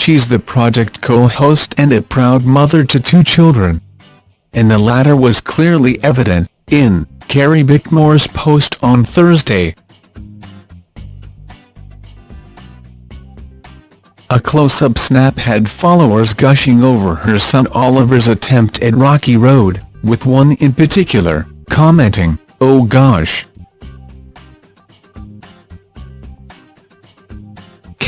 she's the project co-host and a proud mother to two children. And the latter was clearly evident, in Carrie Bickmore's post on Thursday. A close-up snap had followers gushing over her son Oliver's attempt at Rocky Road, with one in particular, commenting, oh gosh.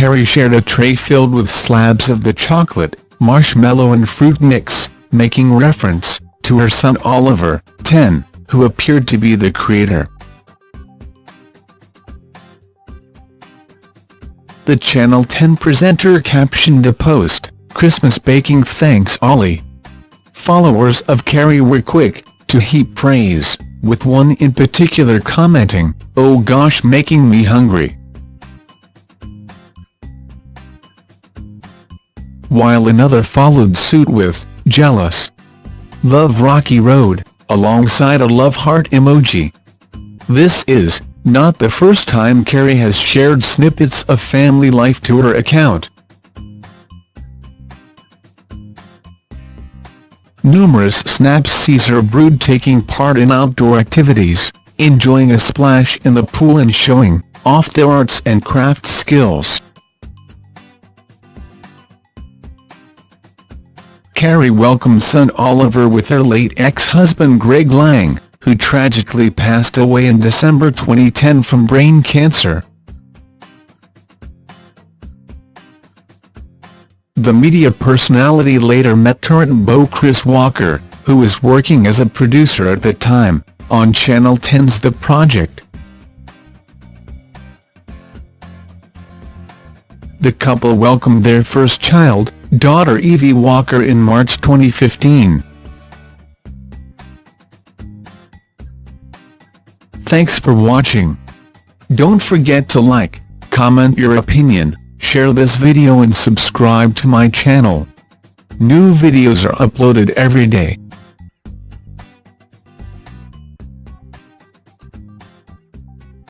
Carrie shared a tray filled with slabs of the chocolate, marshmallow and fruit mix, making reference to her son Oliver, 10, who appeared to be the creator. The Channel 10 presenter captioned a post, Christmas baking thanks Ollie. Followers of Carrie were quick to heap praise, with one in particular commenting, oh gosh making me hungry. While another followed suit with, jealous. Love Rocky Road, alongside a love heart emoji. This is, not the first time Carrie has shared snippets of family life to her account. Numerous snaps sees her brood taking part in outdoor activities, enjoying a splash in the pool and showing off their arts and craft skills. Carrie welcomed son Oliver with her late ex-husband Greg Lange, who tragically passed away in December 2010 from brain cancer. The media personality later met current beau Chris Walker, who was working as a producer at the time, on Channel 10's The Project. The couple welcomed their first child, daughter Evie Walker in March 2015. Thanks for watching. Don't forget to like, comment your opinion, share this video and subscribe to my channel. New videos are uploaded every day.